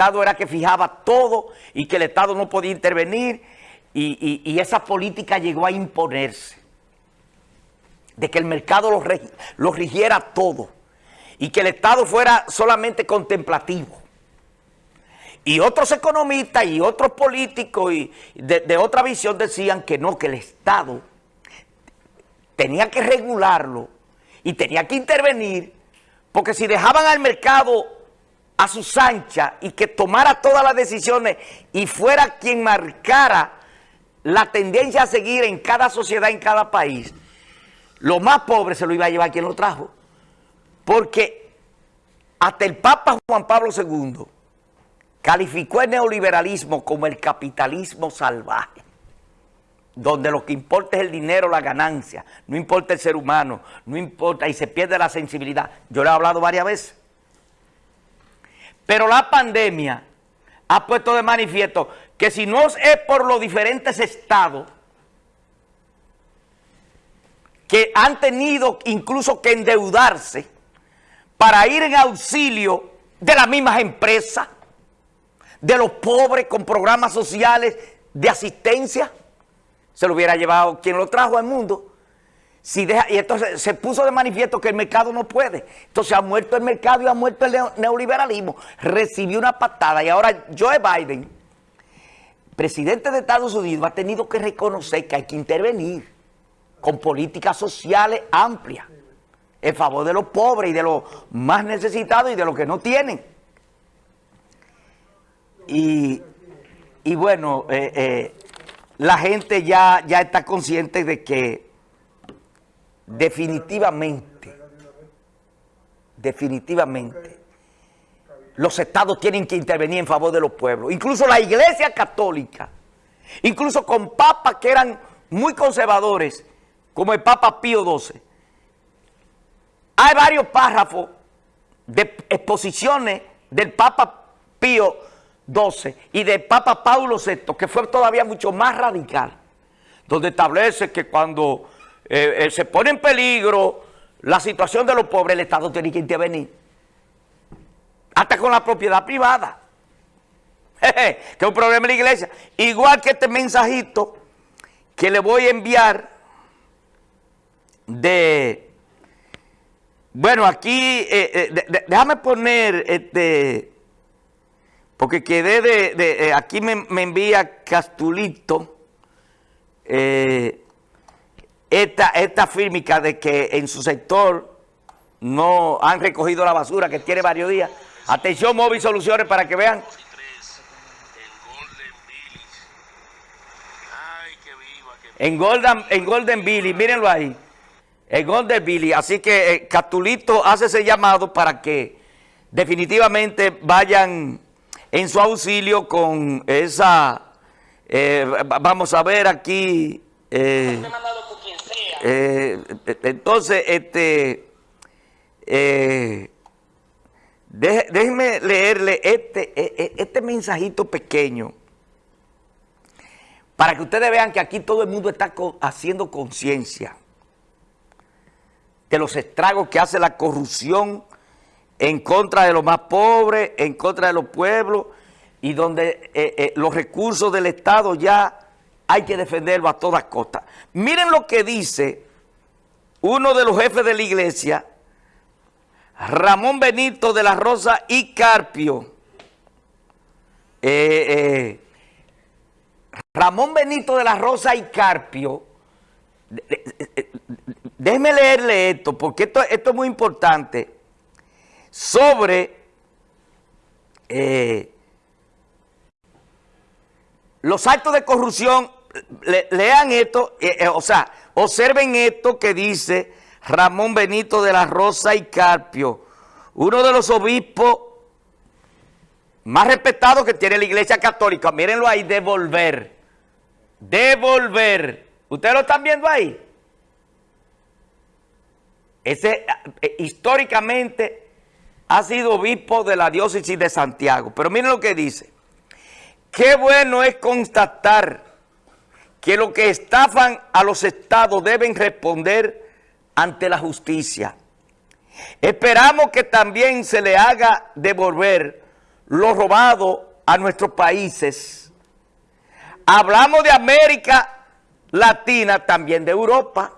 Estado era que fijaba todo y que el Estado no podía intervenir y, esa política llegó a imponerse de que el mercado lo, rigiera todo y que el Estado fuera solamente contemplativo. Y otros economistas y otros políticos y de otra visión decían que no, que el Estado tenía que regularlo y tenía que intervenir porque si dejaban al mercado a sus anchas y que tomara todas las decisiones y fuera quien marcara la tendencia a seguir en cada sociedad, en cada país, lo más pobre se lo iba a llevar quien lo trajo. Porque hasta el Papa Juan Pablo II calificó el neoliberalismo como el capitalismo salvaje, donde lo que importa es el dinero, la ganancia, no importa el ser humano, no importa, y se pierde la sensibilidad. Yo le he hablado varias veces. Pero la pandemia ha puesto de manifiesto que si no es por los diferentes estados que han tenido incluso que endeudarse para ir en auxilio de las mismas empresas, de los pobres con programas sociales de asistencia, se lo hubiera llevado quien lo trajo al mundo y entonces se puso de manifiesto que el mercado no puede. Entonces ha muerto el mercado y ha muerto el neoliberalismo. Recibió una patada y ahora Joe Biden, presidente de Estados Unidos, ha tenido que reconocer que hay que intervenir con políticas sociales amplias en favor de los pobres y de los más necesitados y de los que no tienen. Y, bueno, eh, eh, la gente ya, ya está consciente de que definitivamente, definitivamente, los estados tienen que intervenir en favor de los pueblos. Incluso la iglesia católica, incluso con papas que eran muy conservadores, como el Papa Pío XII. Hay varios párrafos de exposiciones del Papa Pío XII y del Papa Paulo VI, que fue todavía mucho más radical, donde establece que cuando eh, eh, se pone en peligro la situación de los pobres, el Estado tiene que intervenir. Hasta con la propiedad privada. que es un problema en la iglesia. Igual que este mensajito que le voy a enviar de... Bueno, aquí, eh, déjame poner, este, porque quedé de, aquí me, me envía Castulito, eh, esta, esta fírmica de que en su sector no han recogido la basura, que tiene varios días. Atención, móvil soluciones para que vean. En Golden, en Golden Billy, mírenlo ahí. En Golden Billy. Así que eh, Catulito hace ese llamado para que definitivamente vayan en su auxilio con esa... Eh, vamos a ver aquí... Eh, eh, entonces, este, eh, déjenme leerle este, e, e, este mensajito pequeño para que ustedes vean que aquí todo el mundo está haciendo conciencia de los estragos que hace la corrupción en contra de los más pobres, en contra de los pueblos y donde eh, los recursos del Estado ya hay que defenderlo a todas costas. Miren lo que dice uno de los jefes de la iglesia, Ramón Benito de la Rosa y Carpio. Eh, eh, Ramón Benito de la Rosa y Carpio, déjeme leerle esto, porque esto, es muy importante, sobre eh, los actos de corrupción lean esto, eh, eh, o sea, observen esto que dice Ramón Benito de la Rosa y Carpio, uno de los obispos más respetados que tiene la Iglesia Católica. Mírenlo ahí, devolver. Devolver. ¿Ustedes lo están viendo ahí? Ese eh, históricamente ha sido obispo de la diócesis de Santiago. Pero miren lo que dice. Qué bueno es constatar que los que estafan a los estados deben responder ante la justicia. Esperamos que también se le haga devolver lo robado a nuestros países. Hablamos de América Latina, también de Europa.